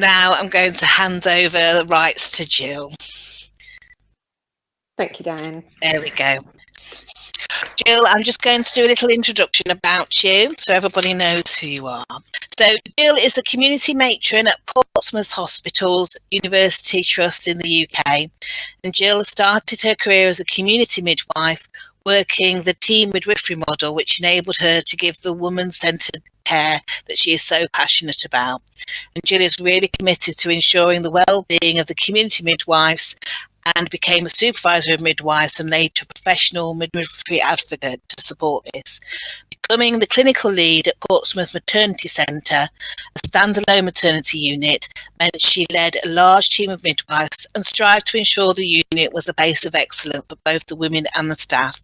Now I'm going to hand over the rights to Jill. Thank you, Diane. There we go. Jill, I'm just going to do a little introduction about you so everybody knows who you are. So Jill is a community matron at Portsmouth Hospitals University Trust in the UK. And Jill started her career as a community midwife working the team midwifery model, which enabled her to give the woman-centred care that she is so passionate about. And Jill is really committed to ensuring the well-being of the community midwives and became a supervisor of midwives and later a professional midwifery advocate to support this. Becoming the clinical lead at Portsmouth Maternity Centre, a standalone maternity unit, meant she led a large team of midwives and strived to ensure the unit was a base of excellence for both the women and the staff.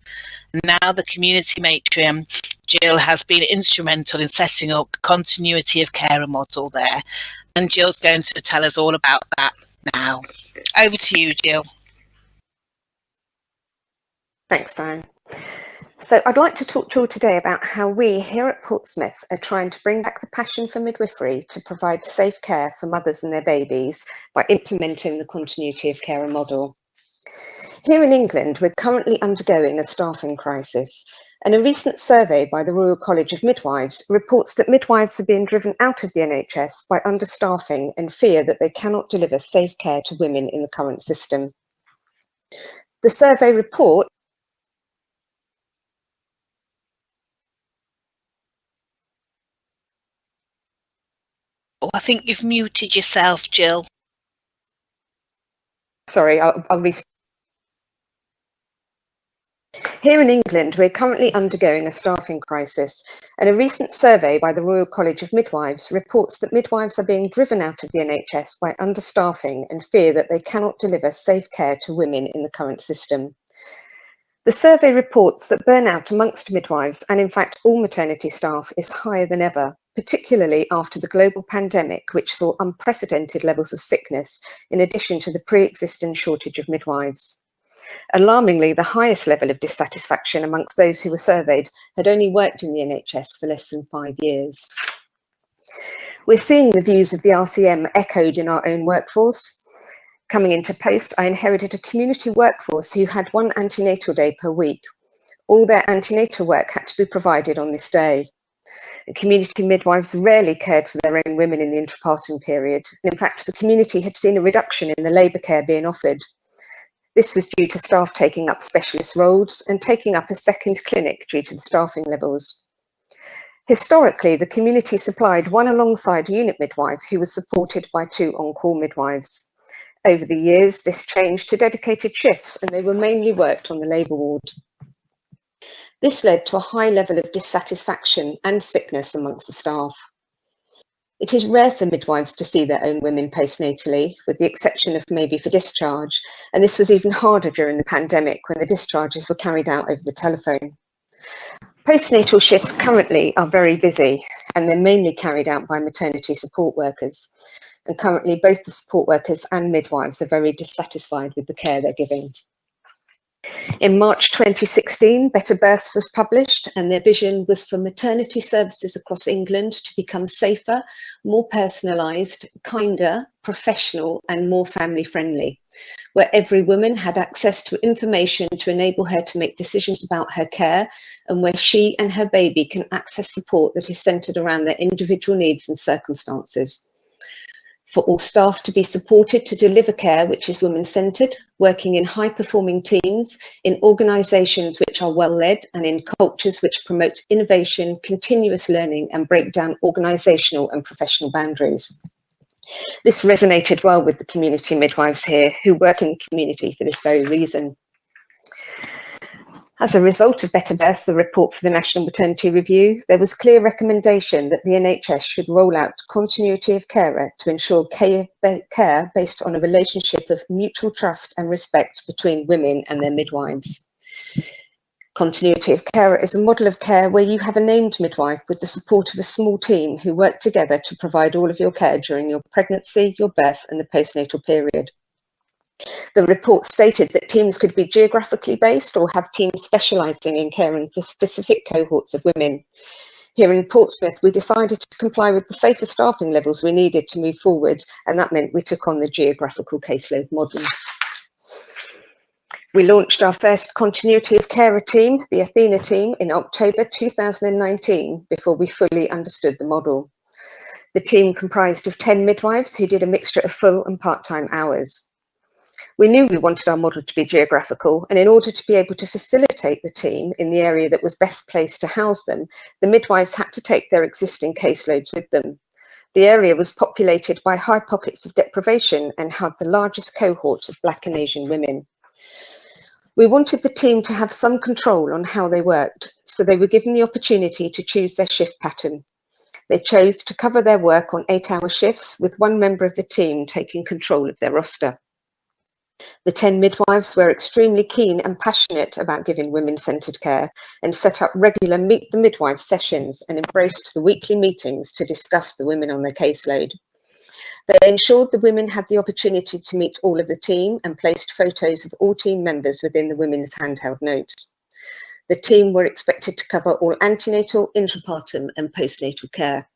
Now the community matron, Jill, has been instrumental in setting up continuity of care and model there. And Jill's going to tell us all about that now. Over to you, Jill. Thanks, Diane. So I'd like to talk to you all today about how we here at Portsmouth are trying to bring back the passion for midwifery to provide safe care for mothers and their babies by implementing the continuity of care model. Here in England, we're currently undergoing a staffing crisis and a recent survey by the Royal College of Midwives reports that midwives are being driven out of the NHS by understaffing and fear that they cannot deliver safe care to women in the current system. The survey report I think you've muted yourself, Jill. Sorry, I'll, I'll. Here in England, we're currently undergoing a staffing crisis, and a recent survey by the Royal College of Midwives reports that midwives are being driven out of the NHS by understaffing and fear that they cannot deliver safe care to women in the current system. The survey reports that burnout amongst midwives, and in fact all maternity staff, is higher than ever, particularly after the global pandemic, which saw unprecedented levels of sickness, in addition to the pre-existing shortage of midwives. Alarmingly, the highest level of dissatisfaction amongst those who were surveyed had only worked in the NHS for less than five years. We're seeing the views of the RCM echoed in our own workforce. Coming into post, I inherited a community workforce who had one antenatal day per week. All their antenatal work had to be provided on this day. community midwives rarely cared for their own women in the intrapartum period. In fact, the community had seen a reduction in the labour care being offered. This was due to staff taking up specialist roles and taking up a second clinic due to the staffing levels. Historically, the community supplied one alongside unit midwife who was supported by two on-call midwives. Over the years, this changed to dedicated shifts and they were mainly worked on the labour ward. This led to a high level of dissatisfaction and sickness amongst the staff. It is rare for midwives to see their own women postnatally, with the exception of maybe for discharge, and this was even harder during the pandemic when the discharges were carried out over the telephone. Postnatal shifts currently are very busy and they're mainly carried out by maternity support workers. And currently both the support workers and midwives are very dissatisfied with the care they're giving. In March 2016, Better Births was published and their vision was for maternity services across England to become safer, more personalised, kinder, professional and more family friendly, where every woman had access to information to enable her to make decisions about her care and where she and her baby can access support that is centred around their individual needs and circumstances for all staff to be supported to deliver care which is women-centred, working in high-performing teams, in organisations which are well-led and in cultures which promote innovation, continuous learning and break down organisational and professional boundaries. This resonated well with the community midwives here who work in the community for this very reason. As a result of Better Births, the report for the National Maternity Review, there was clear recommendation that the NHS should roll out continuity of carer to ensure care, care based on a relationship of mutual trust and respect between women and their midwives. Continuity of care is a model of care where you have a named midwife with the support of a small team who work together to provide all of your care during your pregnancy, your birth and the postnatal period. The report stated that teams could be geographically based or have teams specialising in caring for specific cohorts of women. Here in Portsmouth, we decided to comply with the safer staffing levels we needed to move forward, and that meant we took on the geographical caseload model. We launched our first continuity of carer team, the Athena team, in October 2019 before we fully understood the model. The team comprised of 10 midwives who did a mixture of full and part-time hours. We knew we wanted our model to be geographical, and in order to be able to facilitate the team in the area that was best placed to house them, the midwives had to take their existing caseloads with them. The area was populated by high pockets of deprivation and had the largest cohort of Black and Asian women. We wanted the team to have some control on how they worked, so they were given the opportunity to choose their shift pattern. They chose to cover their work on eight hour shifts with one member of the team taking control of their roster. The 10 midwives were extremely keen and passionate about giving women-centred care and set up regular Meet the Midwife sessions and embraced the weekly meetings to discuss the women on their caseload. They ensured the women had the opportunity to meet all of the team and placed photos of all team members within the women's handheld notes. The team were expected to cover all antenatal, intrapartum and postnatal care.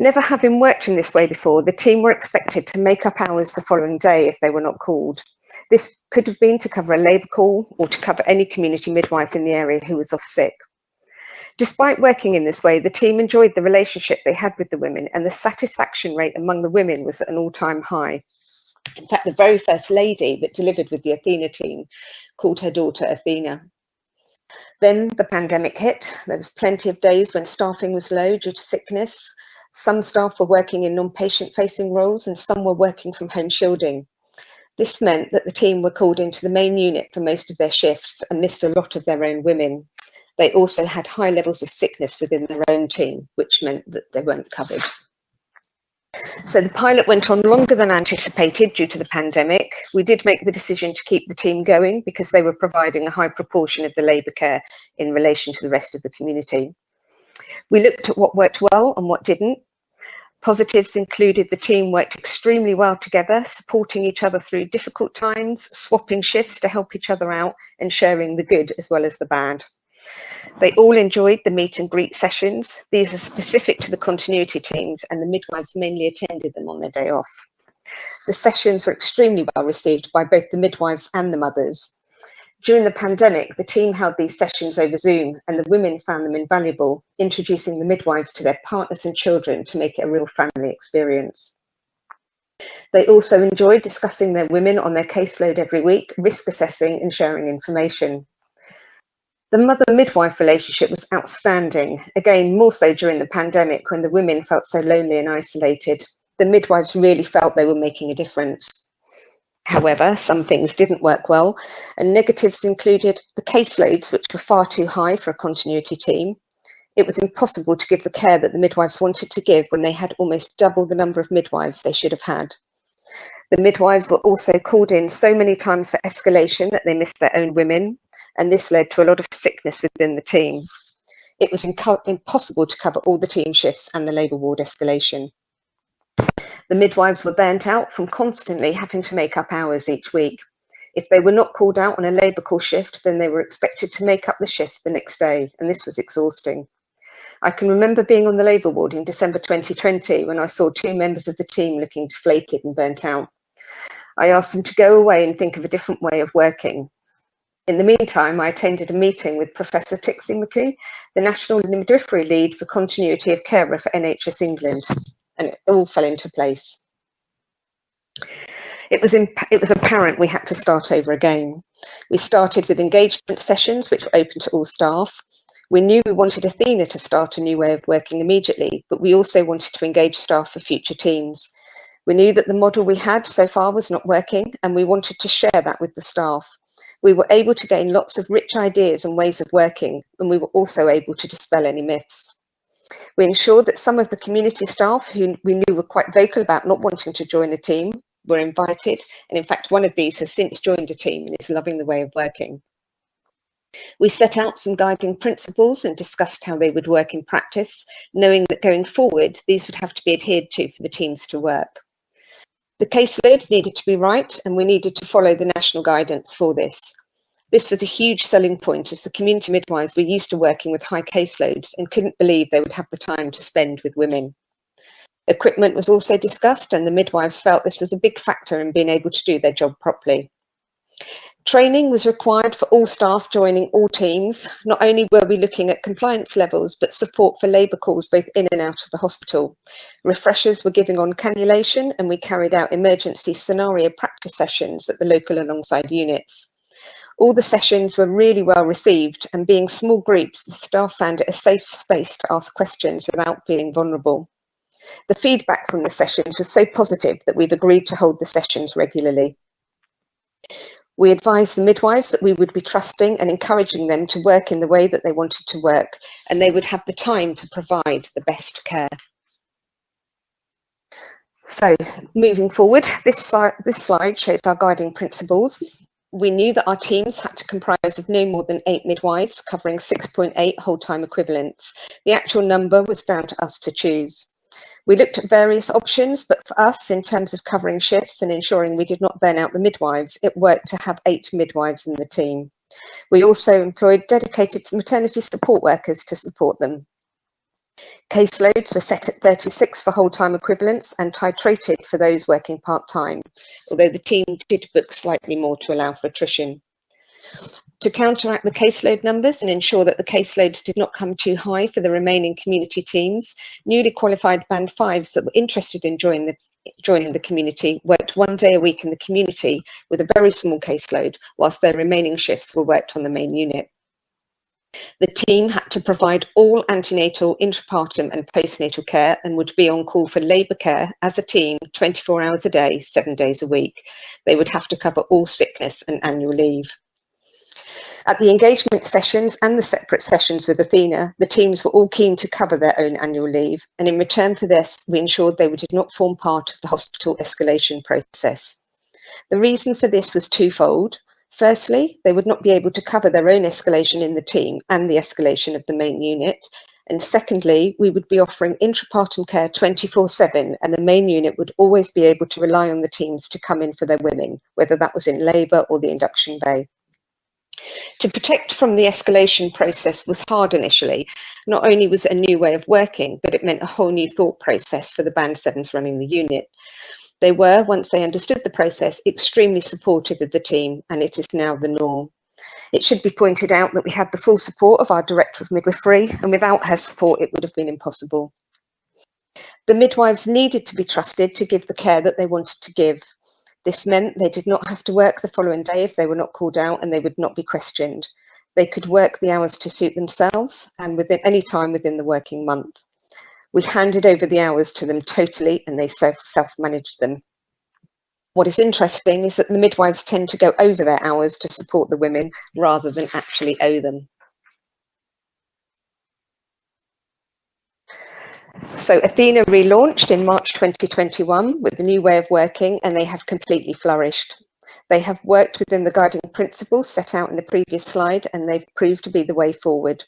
Never having worked in this way before, the team were expected to make up hours the following day if they were not called. This could have been to cover a labour call or to cover any community midwife in the area who was off sick. Despite working in this way, the team enjoyed the relationship they had with the women and the satisfaction rate among the women was at an all-time high. In fact, the very first lady that delivered with the Athena team called her daughter Athena. Then the pandemic hit. There was plenty of days when staffing was low due to sickness, some staff were working in non-patient facing roles and some were working from home shielding. This meant that the team were called into the main unit for most of their shifts and missed a lot of their own women. They also had high levels of sickness within their own team, which meant that they weren't covered. So the pilot went on longer than anticipated due to the pandemic. We did make the decision to keep the team going because they were providing a high proportion of the labour care in relation to the rest of the community. We looked at what worked well and what didn't. Positives included the team worked extremely well together, supporting each other through difficult times, swapping shifts to help each other out and sharing the good as well as the bad. They all enjoyed the meet and greet sessions. These are specific to the continuity teams and the midwives mainly attended them on their day off. The sessions were extremely well received by both the midwives and the mothers. During the pandemic, the team held these sessions over Zoom and the women found them invaluable, introducing the midwives to their partners and children to make it a real family experience. They also enjoyed discussing their women on their caseload every week, risk assessing and sharing information. The mother-midwife relationship was outstanding, again more so during the pandemic when the women felt so lonely and isolated. The midwives really felt they were making a difference. However, some things didn't work well, and negatives included the caseloads, which were far too high for a continuity team. It was impossible to give the care that the midwives wanted to give when they had almost double the number of midwives they should have had. The midwives were also called in so many times for escalation that they missed their own women, and this led to a lot of sickness within the team. It was impossible to cover all the team shifts and the labour ward escalation. The midwives were burnt out from constantly having to make up hours each week. If they were not called out on a labour call shift, then they were expected to make up the shift the next day, and this was exhausting. I can remember being on the labour ward in December 2020 when I saw two members of the team looking deflated and burnt out. I asked them to go away and think of a different way of working. In the meantime, I attended a meeting with Professor Trixie McAree, the National Midwifery Lead for Continuity of Carer for NHS England and it all fell into place. It was, it was apparent we had to start over again. We started with engagement sessions, which were open to all staff. We knew we wanted Athena to start a new way of working immediately, but we also wanted to engage staff for future teams. We knew that the model we had so far was not working, and we wanted to share that with the staff. We were able to gain lots of rich ideas and ways of working, and we were also able to dispel any myths. We ensured that some of the community staff who we knew were quite vocal about not wanting to join a team were invited. And in fact, one of these has since joined a team and is loving the way of working. We set out some guiding principles and discussed how they would work in practice, knowing that going forward, these would have to be adhered to for the teams to work. The caseloads needed to be right and we needed to follow the national guidance for this. This was a huge selling point as the community midwives were used to working with high caseloads and couldn't believe they would have the time to spend with women. Equipment was also discussed and the midwives felt this was a big factor in being able to do their job properly. Training was required for all staff joining all teams. Not only were we looking at compliance levels, but support for labour calls both in and out of the hospital. Refreshers were giving on cannulation and we carried out emergency scenario practice sessions at the local alongside units. All the sessions were really well received and being small groups, the staff found it a safe space to ask questions without feeling vulnerable. The feedback from the sessions was so positive that we've agreed to hold the sessions regularly. We advised the midwives that we would be trusting and encouraging them to work in the way that they wanted to work and they would have the time to provide the best care. So moving forward, this, this slide shows our guiding principles. We knew that our teams had to comprise of no more than eight midwives covering 6.8 whole-time equivalents. The actual number was down to us to choose. We looked at various options, but for us, in terms of covering shifts and ensuring we did not burn out the midwives, it worked to have eight midwives in the team. We also employed dedicated maternity support workers to support them. Caseloads were set at 36 for whole-time equivalents and titrated for those working part-time, although the team did book slightly more to allow for attrition to counteract the caseload numbers and ensure that the caseloads did not come too high for the remaining community teams, newly qualified band fives that were interested in joining the, joining the community worked one day a week in the community with a very small caseload, whilst their remaining shifts were worked on the main unit. The team had to provide all antenatal, intrapartum and postnatal care and would be on call for labour care as a team 24 hours a day, seven days a week. They would have to cover all sickness and annual leave. At the engagement sessions and the separate sessions with Athena, the teams were all keen to cover their own annual leave, and in return for this, we ensured they did not form part of the hospital escalation process. The reason for this was twofold. Firstly, they would not be able to cover their own escalation in the team and the escalation of the main unit. And secondly, we would be offering intrapartum care 24 7 and the main unit would always be able to rely on the teams to come in for their women, whether that was in labour or the induction bay. To protect from the escalation process was hard initially. Not only was it a new way of working, but it meant a whole new thought process for the Band 7s running the unit. They were, once they understood the process, extremely supportive of the team, and it is now the norm. It should be pointed out that we had the full support of our Director of Midwifery, and without her support, it would have been impossible. The midwives needed to be trusted to give the care that they wanted to give, this meant they did not have to work the following day if they were not called out and they would not be questioned. They could work the hours to suit themselves and within any time within the working month. We handed over the hours to them totally and they self-managed them. What is interesting is that the midwives tend to go over their hours to support the women rather than actually owe them. So Athena relaunched in March 2021 with the new way of working and they have completely flourished. They have worked within the guiding principles set out in the previous slide and they've proved to be the way forward.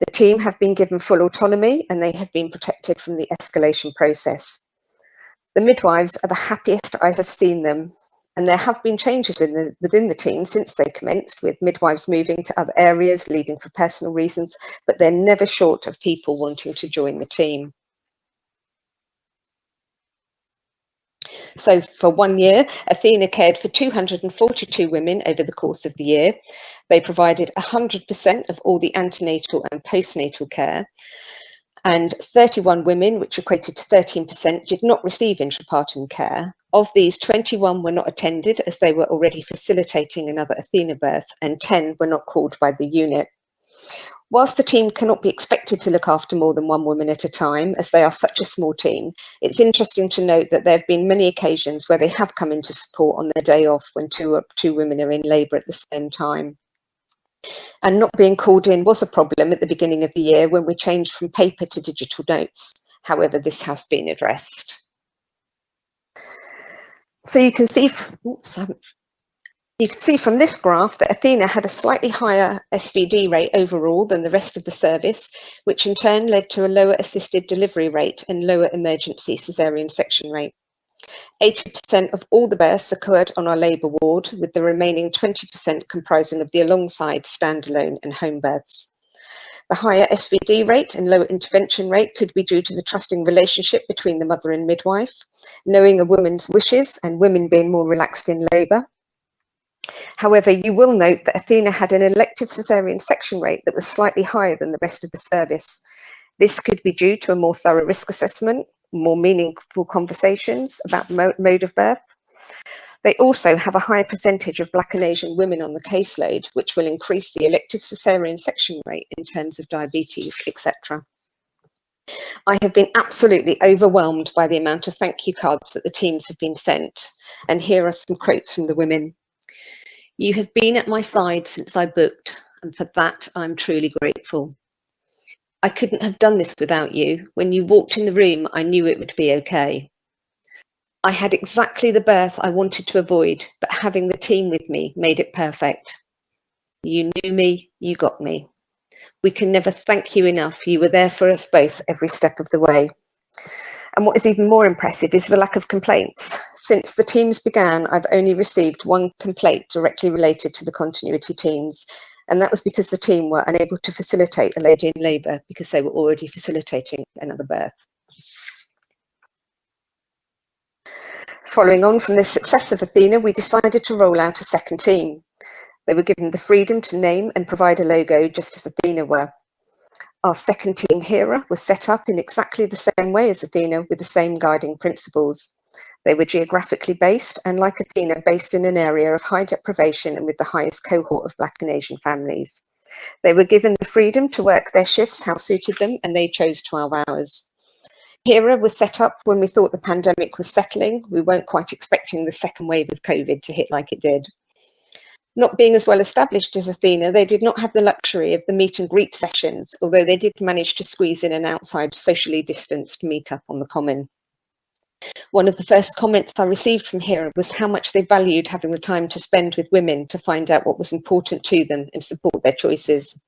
The team have been given full autonomy and they have been protected from the escalation process. The midwives are the happiest I have seen them and there have been changes within the, within the team since they commenced with midwives moving to other areas, leaving for personal reasons, but they're never short of people wanting to join the team. So for one year, Athena cared for 242 women over the course of the year. They provided 100% of all the antenatal and postnatal care and 31 women, which equated to 13%, did not receive intrapartum care. Of these, 21 were not attended as they were already facilitating another Athena birth, and 10 were not called by the unit. Whilst the team cannot be expected to look after more than one woman at a time, as they are such a small team, it's interesting to note that there have been many occasions where they have come into support on their day off when two, uh, two women are in labour at the same time. And not being called in was a problem at the beginning of the year when we changed from paper to digital notes. However, this has been addressed. So you can see, oops, you can see from this graph that Athena had a slightly higher SVD rate overall than the rest of the service, which in turn led to a lower assisted delivery rate and lower emergency caesarean section rate. 80% of all the births occurred on our labour ward, with the remaining 20% comprising of the alongside standalone and home births. The higher SVD rate and lower intervention rate could be due to the trusting relationship between the mother and midwife, knowing a woman's wishes and women being more relaxed in labour. However, you will note that Athena had an elective caesarean section rate that was slightly higher than the rest of the service. This could be due to a more thorough risk assessment, more meaningful conversations about mode of birth, they also have a higher percentage of Black and Asian women on the caseload, which will increase the elective caesarean section rate in terms of diabetes, etc. I have been absolutely overwhelmed by the amount of thank you cards that the teams have been sent. And here are some quotes from the women. You have been at my side since I booked, and for that I'm truly grateful. I couldn't have done this without you. When you walked in the room, I knew it would be okay. I had exactly the birth I wanted to avoid, but having the team with me made it perfect. You knew me, you got me. We can never thank you enough. You were there for us both every step of the way. And what is even more impressive is the lack of complaints. Since the teams began, I've only received one complaint directly related to the continuity teams. And that was because the team were unable to facilitate a lady in labour because they were already facilitating another birth. Following on from the success of Athena, we decided to roll out a second team. They were given the freedom to name and provide a logo just as Athena were. Our second team, Hera, was set up in exactly the same way as Athena with the same guiding principles. They were geographically based and like Athena, based in an area of high deprivation and with the highest cohort of Black and Asian families. They were given the freedom to work their shifts how suited them and they chose 12 hours. HERA was set up when we thought the pandemic was settling. We weren't quite expecting the second wave of COVID to hit like it did. Not being as well established as Athena, they did not have the luxury of the meet and greet sessions, although they did manage to squeeze in an outside socially distanced meet up on the common. One of the first comments I received from HERA was how much they valued having the time to spend with women to find out what was important to them and support their choices.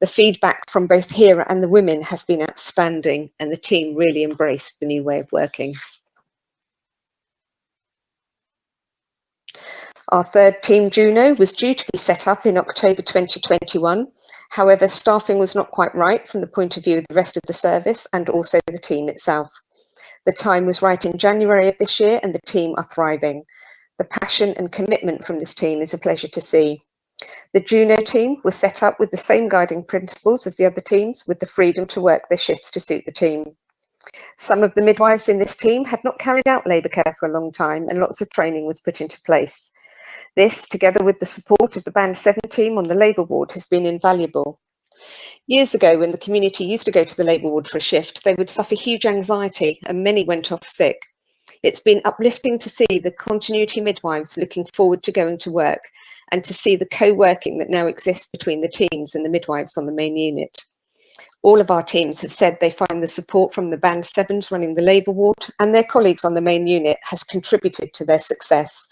The feedback from both HERA and the women has been outstanding and the team really embraced the new way of working. Our third team, Juno, was due to be set up in October 2021. However, staffing was not quite right from the point of view of the rest of the service and also the team itself. The time was right in January of this year and the team are thriving. The passion and commitment from this team is a pleasure to see. The Juno team was set up with the same guiding principles as the other teams with the freedom to work their shifts to suit the team. Some of the midwives in this team had not carried out labour care for a long time and lots of training was put into place. This, together with the support of the Band 7 team on the labour ward, has been invaluable. Years ago, when the community used to go to the labour ward for a shift, they would suffer huge anxiety and many went off sick. It's been uplifting to see the continuity midwives looking forward to going to work and to see the co-working that now exists between the teams and the midwives on the main unit. All of our teams have said they find the support from the Band 7s running the labour ward and their colleagues on the main unit has contributed to their success.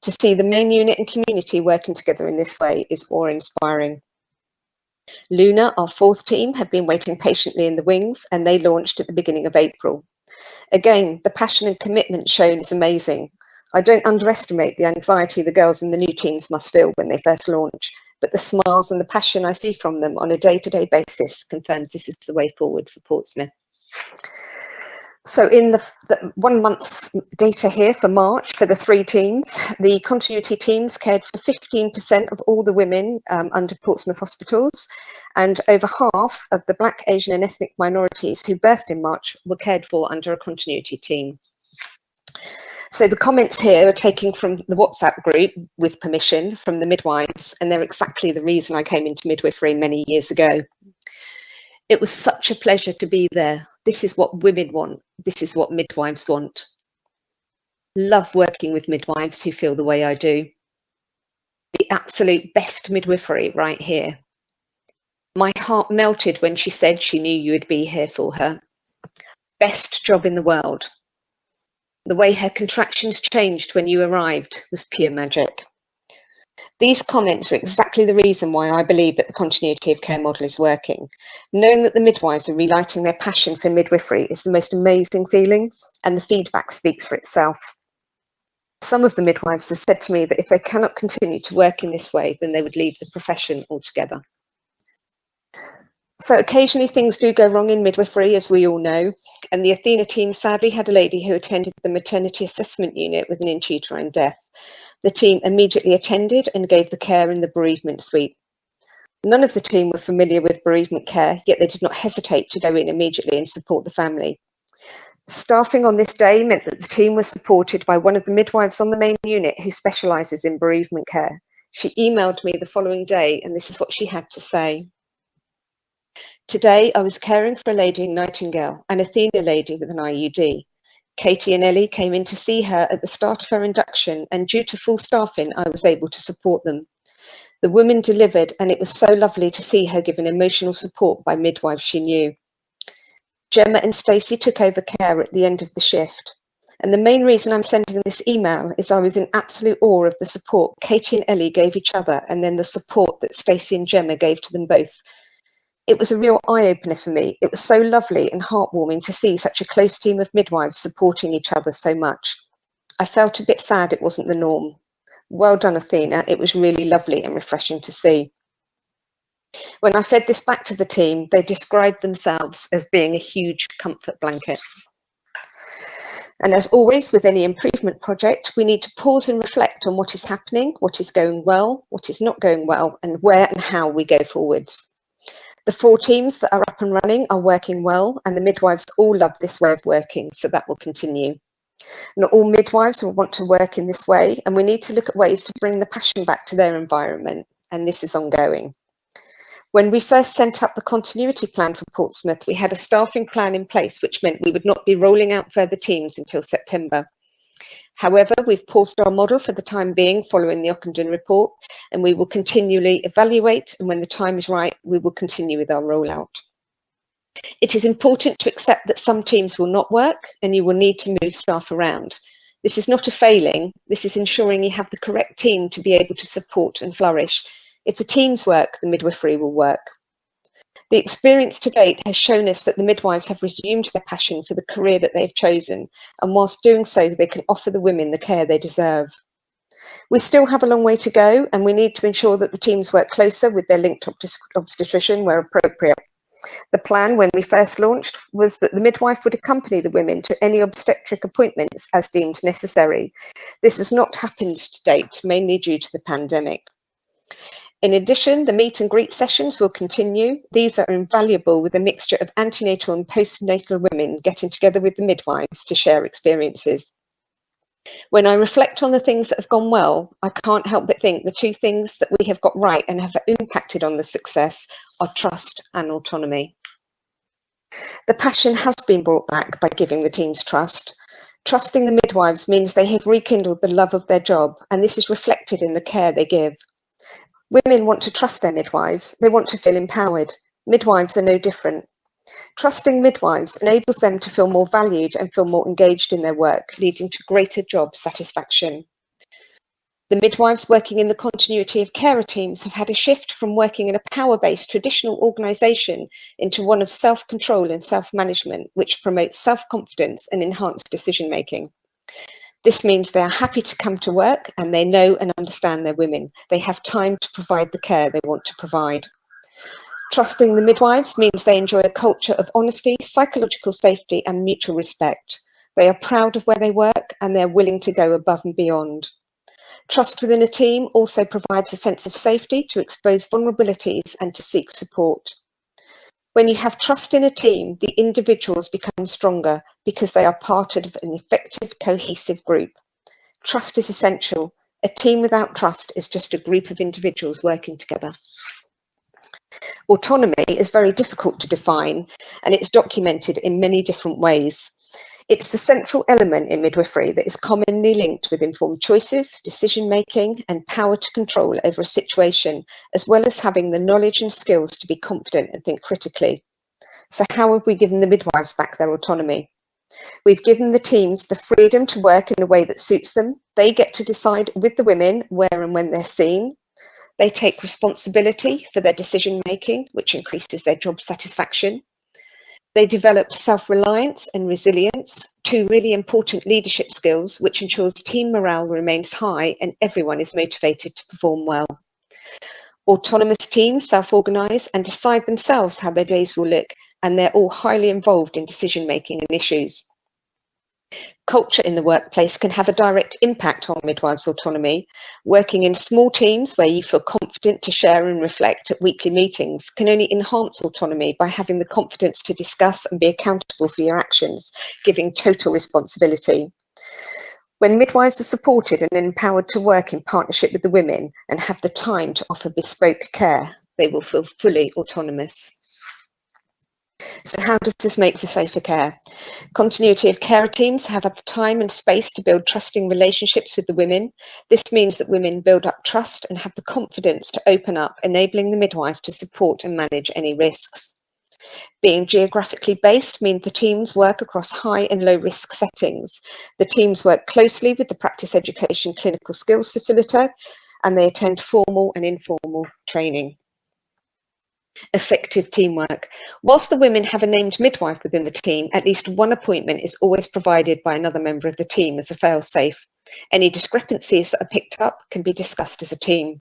To see the main unit and community working together in this way is awe-inspiring. Luna, our fourth team, have been waiting patiently in the wings and they launched at the beginning of April. Again, the passion and commitment shown is amazing. I don't underestimate the anxiety the girls in the new teams must feel when they first launch, but the smiles and the passion I see from them on a day-to-day -day basis confirms this is the way forward for Portsmouth. So in the, the, one month's data here for March for the three teams, the continuity teams cared for 15% of all the women um, under Portsmouth hospitals and over half of the Black, Asian and ethnic minorities who birthed in March were cared for under a continuity team. So the comments here are taken from the WhatsApp group with permission from the midwives and they're exactly the reason I came into midwifery many years ago. It was such a pleasure to be there. This is what women want. This is what midwives want. Love working with midwives who feel the way I do. The absolute best midwifery right here. My heart melted when she said she knew you would be here for her. Best job in the world. The way her contractions changed when you arrived was pure magic. These comments are exactly the reason why I believe that the continuity of care model is working. Knowing that the midwives are relighting their passion for midwifery is the most amazing feeling, and the feedback speaks for itself. Some of the midwives have said to me that if they cannot continue to work in this way, then they would leave the profession altogether. So occasionally things do go wrong in midwifery, as we all know, and the Athena team sadly had a lady who attended the maternity assessment unit with an intrauterine death. The team immediately attended and gave the care in the bereavement suite. None of the team were familiar with bereavement care, yet they did not hesitate to go in immediately and support the family. Staffing on this day meant that the team was supported by one of the midwives on the main unit who specialises in bereavement care. She emailed me the following day, and this is what she had to say. Today, I was caring for a lady in Nightingale, an Athena lady with an IUD. Katie and Ellie came in to see her at the start of her induction, and due to full staffing, I was able to support them. The woman delivered, and it was so lovely to see her given emotional support by midwives she knew. Gemma and Stacey took over care at the end of the shift. And the main reason I'm sending this email is I was in absolute awe of the support Katie and Ellie gave each other and then the support that Stacey and Gemma gave to them both. It was a real eye-opener for me. It was so lovely and heartwarming to see such a close team of midwives supporting each other so much. I felt a bit sad it wasn't the norm. Well done, Athena. It was really lovely and refreshing to see. When I fed this back to the team, they described themselves as being a huge comfort blanket. And as always, with any improvement project, we need to pause and reflect on what is happening, what is going well, what is not going well, and where and how we go forwards. The four teams that are up and running are working well, and the midwives all love this way of working, so that will continue. Not all midwives will want to work in this way, and we need to look at ways to bring the passion back to their environment, and this is ongoing. When we first sent up the continuity plan for Portsmouth, we had a staffing plan in place, which meant we would not be rolling out further teams until September. However, we've paused our model for the time being following the Ockenden report, and we will continually evaluate, and when the time is right, we will continue with our rollout. It is important to accept that some teams will not work and you will need to move staff around. This is not a failing, this is ensuring you have the correct team to be able to support and flourish if the teams work, the midwifery will work. The experience to date has shown us that the midwives have resumed their passion for the career that they have chosen, and whilst doing so, they can offer the women the care they deserve. We still have a long way to go, and we need to ensure that the teams work closer with their linked obstetrician where appropriate. The plan when we first launched was that the midwife would accompany the women to any obstetric appointments as deemed necessary. This has not happened to date, mainly due to the pandemic. In addition, the meet and greet sessions will continue. These are invaluable with a mixture of antenatal and postnatal women getting together with the midwives to share experiences. When I reflect on the things that have gone well, I can't help but think the two things that we have got right and have impacted on the success are trust and autonomy. The passion has been brought back by giving the teams trust. Trusting the midwives means they have rekindled the love of their job, and this is reflected in the care they give. Women want to trust their midwives. They want to feel empowered. Midwives are no different. Trusting midwives enables them to feel more valued and feel more engaged in their work, leading to greater job satisfaction. The midwives working in the continuity of carer teams have had a shift from working in a power-based traditional organisation into one of self-control and self-management, which promotes self-confidence and enhanced decision-making. This means they are happy to come to work and they know and understand their women. They have time to provide the care they want to provide. Trusting the midwives means they enjoy a culture of honesty, psychological safety and mutual respect. They are proud of where they work and they're willing to go above and beyond. Trust within a team also provides a sense of safety to expose vulnerabilities and to seek support. When you have trust in a team, the individuals become stronger because they are part of an effective, cohesive group. Trust is essential. A team without trust is just a group of individuals working together. Autonomy is very difficult to define and it's documented in many different ways. It's the central element in midwifery that is commonly linked with informed choices, decision making, and power to control over a situation, as well as having the knowledge and skills to be confident and think critically. So, how have we given the midwives back their autonomy? We've given the teams the freedom to work in a way that suits them. They get to decide with the women where and when they're seen. They take responsibility for their decision making, which increases their job satisfaction. They develop self-reliance and resilience, two really important leadership skills, which ensures team morale remains high and everyone is motivated to perform well. Autonomous teams self-organise and decide themselves how their days will look, and they're all highly involved in decision making and issues. Culture in the workplace can have a direct impact on midwives' autonomy. Working in small teams where you feel confident to share and reflect at weekly meetings can only enhance autonomy by having the confidence to discuss and be accountable for your actions, giving total responsibility. When midwives are supported and empowered to work in partnership with the women and have the time to offer bespoke care, they will feel fully autonomous. So how does this make for safer care? Continuity of care teams have the time and space to build trusting relationships with the women. This means that women build up trust and have the confidence to open up, enabling the midwife to support and manage any risks. Being geographically based means the teams work across high and low risk settings. The teams work closely with the Practice Education Clinical Skills Facilitator and they attend formal and informal training. Effective teamwork. Whilst the women have a named midwife within the team, at least one appointment is always provided by another member of the team as a fail-safe. Any discrepancies that are picked up can be discussed as a team.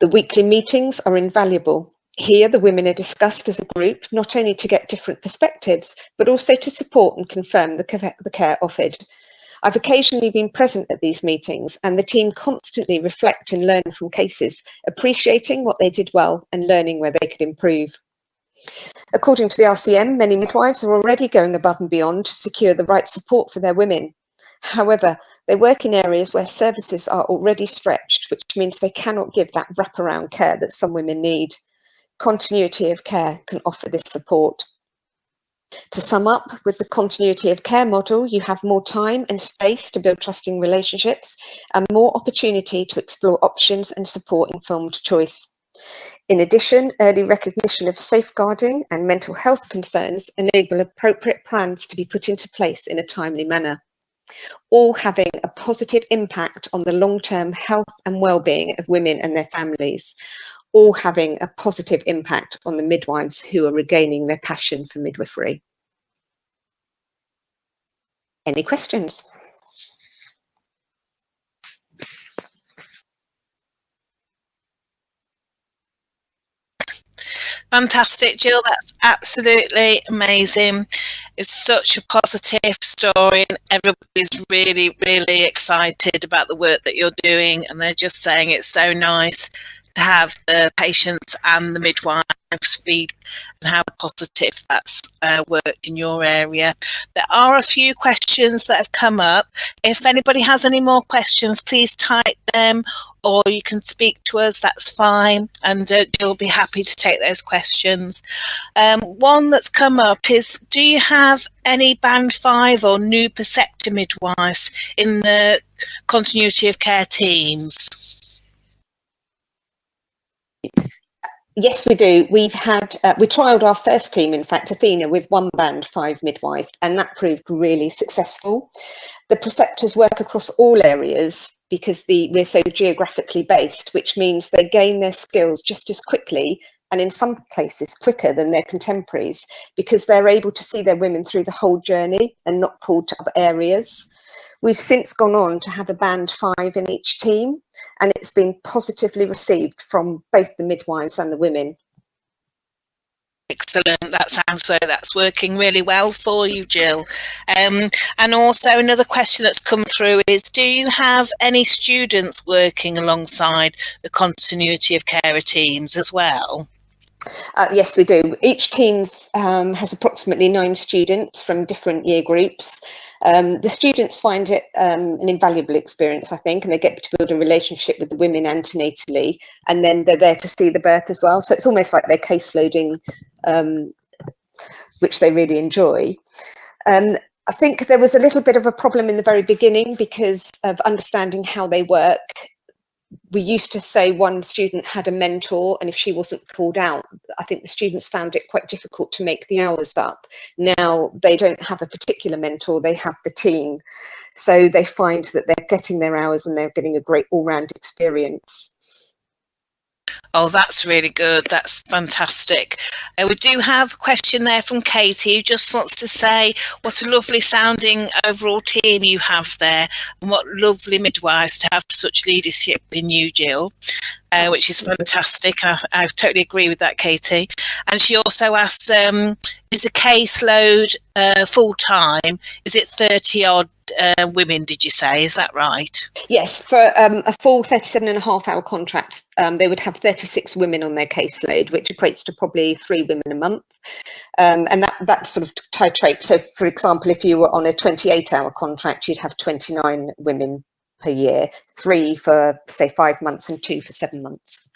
The weekly meetings are invaluable. Here, the women are discussed as a group, not only to get different perspectives, but also to support and confirm the, care offered. I've occasionally been present at these meetings and the team constantly reflect and learn from cases, appreciating what they did well and learning where they could improve. According to the RCM, many midwives are already going above and beyond to secure the right support for their women. However, they work in areas where services are already stretched, which means they cannot give that wraparound care that some women need continuity of care can offer this support. To sum up, with the continuity of care model, you have more time and space to build trusting relationships and more opportunity to explore options and support informed choice. In addition, early recognition of safeguarding and mental health concerns enable appropriate plans to be put into place in a timely manner, all having a positive impact on the long-term health and well-being of women and their families, all having a positive impact on the midwives who are regaining their passion for midwifery. Any questions? Fantastic, Jill. That's absolutely amazing. It's such a positive story, and everybody's really, really excited about the work that you're doing. And they're just saying it's so nice have the patients and the midwives feed and how positive that's uh, worked in your area. There are a few questions that have come up. If anybody has any more questions, please type them or you can speak to us, that's fine. And uh, will be happy to take those questions. Um, one that's come up is, do you have any band five or new preceptor midwives in the continuity of care teams? Yes, we do. We've had, uh, we trialled our first team, in fact, Athena, with one band, five midwife, and that proved really successful. The preceptors work across all areas because the, we're so geographically based, which means they gain their skills just as quickly and in some cases quicker than their contemporaries because they're able to see their women through the whole journey and not pulled to other areas. We've since gone on to have a band five in each team, and it's been positively received from both the midwives and the women. Excellent. That sounds so. that's working really well for you, Jill. Um, and also another question that's come through is, do you have any students working alongside the continuity of carer teams as well? Uh, yes, we do. Each team um, has approximately nine students from different year groups. Um, the students find it um, an invaluable experience, I think, and they get to build a relationship with the women antenatally, and then they're there to see the birth as well. So it's almost like they're case loading, um, which they really enjoy. Um, I think there was a little bit of a problem in the very beginning because of understanding how they work we used to say one student had a mentor and if she wasn't called out, I think the students found it quite difficult to make the hours up. Now they don't have a particular mentor, they have the team. So they find that they're getting their hours and they're getting a great all-round experience. Oh, that's really good. That's fantastic. Uh, we do have a question there from Katie who just wants to say what a lovely sounding overall team you have there and what lovely midwives to have such leadership in you, Jill. Uh, which is fantastic. I, I, totally agree with that, Katie. And she also asks, um, is the caseload uh, full time? Is it 30 odd uh, women, did you say? Is that right? Yes, for um, a full 37 and a half hour contract, um, they would have 36 women on their caseload, which equates to probably three women a month. Um, and that, that sort of titrate. So, for example, if you were on a 28 hour contract, you'd have 29 women per year, three for, say, five months and two for seven months.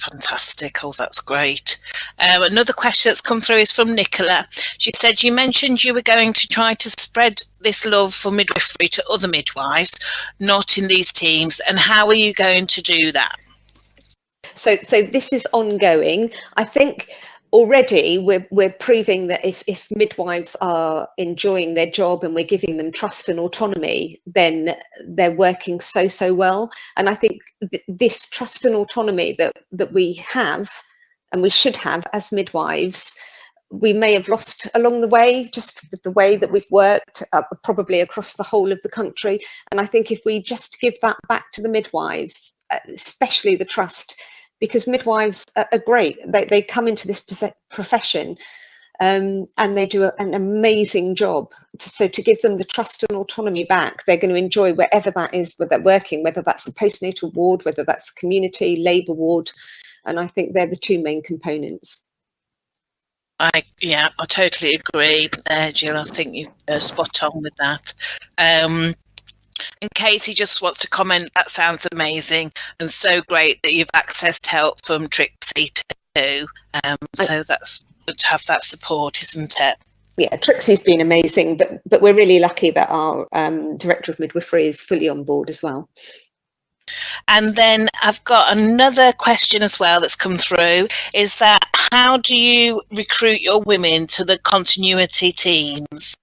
Fantastic. Oh, that's great. Um, another question that's come through is from Nicola. She said, You mentioned you were going to try to spread this love for midwifery to other midwives, not in these teams. And how are you going to do that? So, so this is ongoing. I think already we're, we're proving that if, if midwives are enjoying their job and we're giving them trust and autonomy, then they're working so, so well. And I think th this trust and autonomy that, that we have and we should have as midwives, we may have lost along the way, just the way that we've worked, uh, probably across the whole of the country. And I think if we just give that back to the midwives, uh, especially the trust, because midwives are, great. They, they come into this profession um, and they do a, an amazing job. So to give them the trust and autonomy back, they're going to enjoy wherever that is where they're working, whether that's a postnatal ward, whether that's community, labour ward. And I think they're the two main components. I yeah, I totally agree, uh, Jill. I think you are spot on with that. Um, and Katie just wants to comment, that sounds amazing and so great that you've accessed help from Trixie too. Um, so that's good to have that support, isn't it? Yeah, Trixie's been amazing, but but we're really lucky that our um, director of midwifery is fully on board as well. And then I've got another question as well that's come through is that how do you recruit your women to the continuity teams?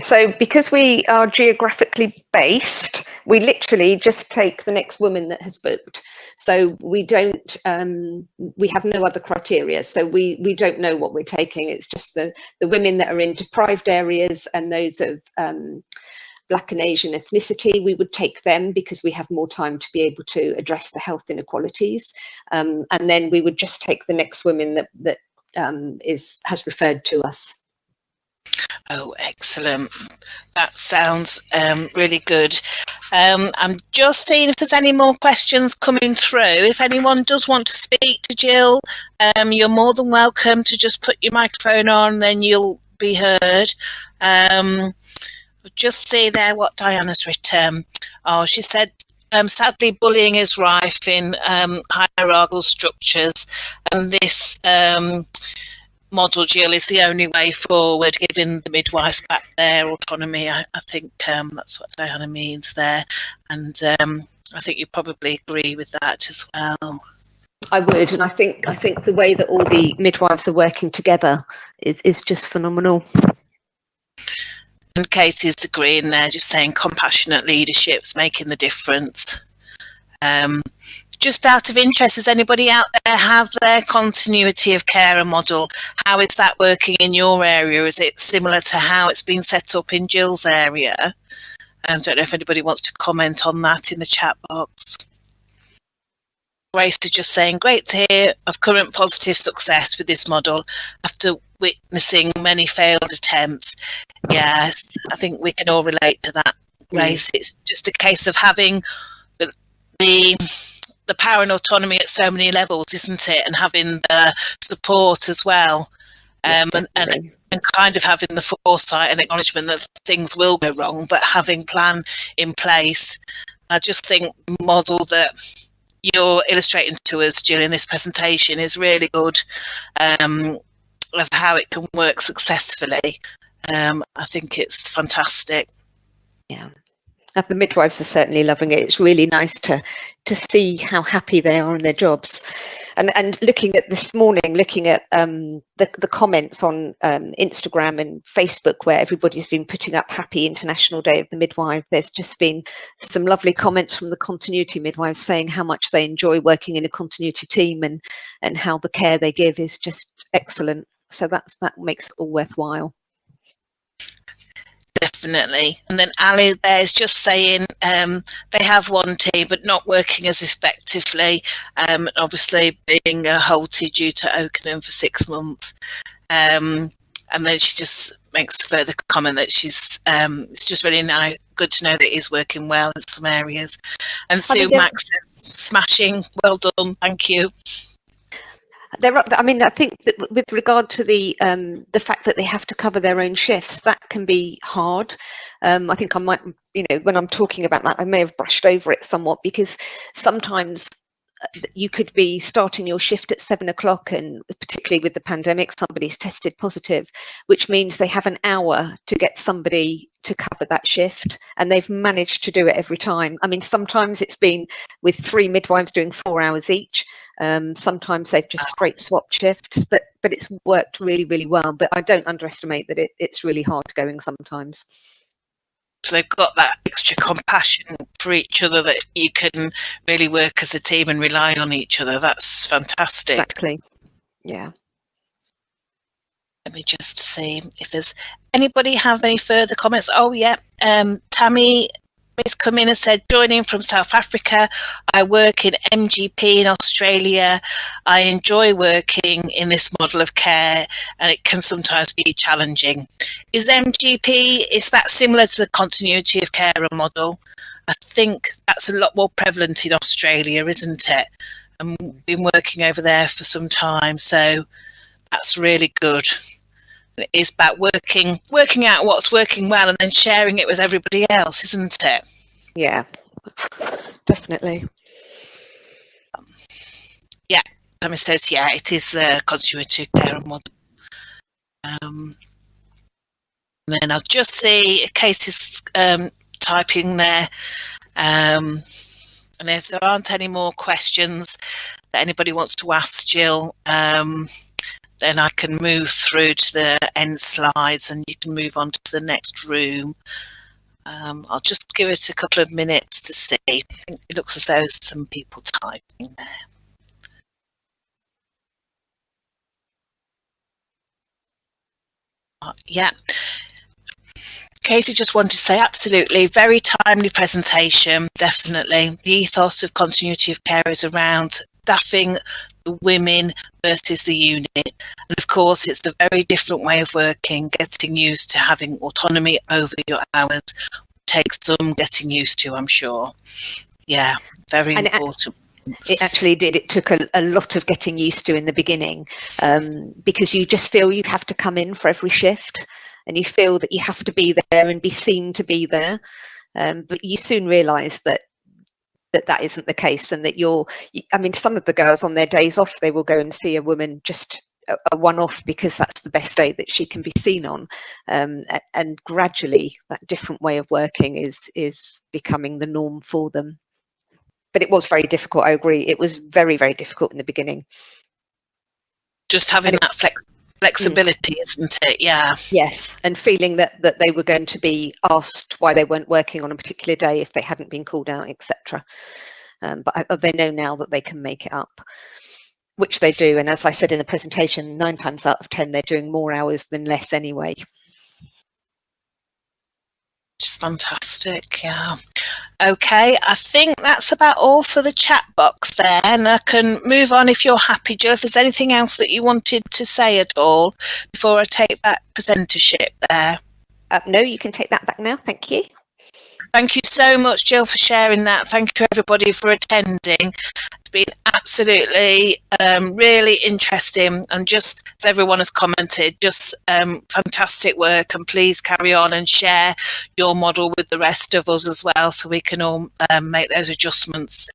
So because we are geographically based, we literally just take the next woman that has booked. So we don't, um, we have no other criteria. So we, we don't know what we're taking. It's just the, the women that are in deprived areas and those of um, Black and Asian ethnicity, we would take them because we have more time to be able to address the health inequalities. Um, and then we would just take the next women that, that um, is has referred to us. Oh, excellent. That sounds um, really good. Um, I'm just seeing if there's any more questions coming through. If anyone does want to speak to Jill, um, you're more than welcome to just put your microphone on, then you'll be heard. Um, just see there what Diana's written. Oh, she said, um, sadly, bullying is rife in um, hierarchical structures, and this model, Jill, is the only way forward, giving the midwives back their autonomy. I, I think um, that's what Diana means there. And um, I think you probably agree with that as well. I would, and I think I think the way that all the midwives are working together is is just phenomenal. And Katie's agreeing there, just saying compassionate leadership's making the difference. Um, just out of interest, does anybody out there have their continuity of care model? How is that working in your area? Is it similar to how it's been set up in Jill's area? I um, don't know if anybody wants to comment on that in the chat box. Grace is just saying, great to hear of current positive success with this model after witnessing many failed attempts. Yes, I think we can all relate to that, Grace. Mm. It's just a case of having the, the the power and autonomy at so many levels, isn't it? And having the support as well. Um, and, and, and kind of having the foresight and acknowledgement that things will go wrong, but having plan in place. I just think model that you're illustrating to us during this presentation is really good um, of how it can work successfully. Um, I think it's fantastic. Yeah, the midwives are certainly loving it. It's really nice to to see how happy they are in their jobs. And and looking at this morning, looking at um, the the comments on um, Instagram and Facebook, where everybody's been putting up Happy International Day of the Midwife. There's just been some lovely comments from the continuity midwives saying how much they enjoy working in a continuity team and and how the care they give is just excellent. So that's that makes it all worthwhile definitely. And then Ali there is just saying um, they have one team, but not working as effectively. Um, obviously, being uh, halted due to Ockenden for six months. Um, and then she just makes further comment that she's um, it's just really nice, good to know that he's working well in some areas. And Sue Max says, smashing, well done, thank you there are, I mean, I think that with regard to the um, the fact that they have to cover their own shifts, that can be hard. Um, I think I might, you know, when I'm talking about that, I may have brushed over it somewhat because sometimes you could be starting your shift at seven o'clock and particularly with the pandemic somebody's tested positive which means they have an hour to get somebody to cover that shift and they've managed to do it every time. I mean sometimes it's been with three midwives doing four hours each. Um, sometimes they've just straight swapped shifts but but it's worked really really well. But i don't underestimate that it, it's really hard going sometimes so they've got that extra compassion for each other that you can really work as a team and rely on each other. That's fantastic. Exactly. Yeah. Let me just see if there's anybody have any further comments. Oh yeah, um, Tammy Miss come in and said, joining from South Africa, I work in MGP in Australia. I enjoy working in this model of care and it can sometimes be challenging. Is MGP, is that similar to the continuity of care model? I think that's a lot more prevalent in Australia, isn't it? And we've been working over there for some time, so that's really good. Is about working working out what's working well and then sharing it with everybody else, isn't it? Yeah, definitely. Um, yeah, Tommy says, yeah, it is the continuity care model. Um, then I'll just see Casey's um, typing there. Um, and if there aren't any more questions that anybody wants to ask Jill, um, then I can move through to the end slides and you can move on to the next room. Um, I'll just give it a couple of minutes to see. It looks as though some people typing there. Uh, yeah. Katie just wanted to say absolutely very timely presentation, definitely. The ethos of continuity of care is around staffing the women versus the unit. And of course, it's a very different way of working, getting used to having autonomy over your hours takes some getting used to, I'm sure. Yeah, very and important. It, actually did. It took a, a, lot of getting used to in the beginning um, because you just feel you have to come in for every shift and you feel that you have to be there and be seen to be there. Um, but you soon realise that that that isn't the case and that you're i mean some of the girls on their days off they will go and see a woman just a one-off because that's the best day that she can be seen on. Um, and gradually that different way of working is is becoming the norm for them. But it was very difficult i agree. It was very very difficult in the beginning. Just having that flex flexibility mm. isn't it yeah yes and feeling that that they were going to be asked why they weren't working on a particular day if they hadn't been called out etc um, but I, they know now that they can make it up which they do. And as I said in the presentation, nine times out of 10, they're doing more hours than less anyway. Just fantastic, yeah. Okay, I think that's about all for the chat box there, and I can move on if you're happy, Jill. If there's anything else that you wanted to say at all before I take back presentership there. Uh, no, you can take that back now. Thank you. Thank you so much, Jill, for sharing that. Thank you, everybody, for attending. It's been absolutely um, really interesting. And just as everyone has commented, just um, fantastic work. And please carry on and share your model with the rest of us as well so we can all um, make those adjustments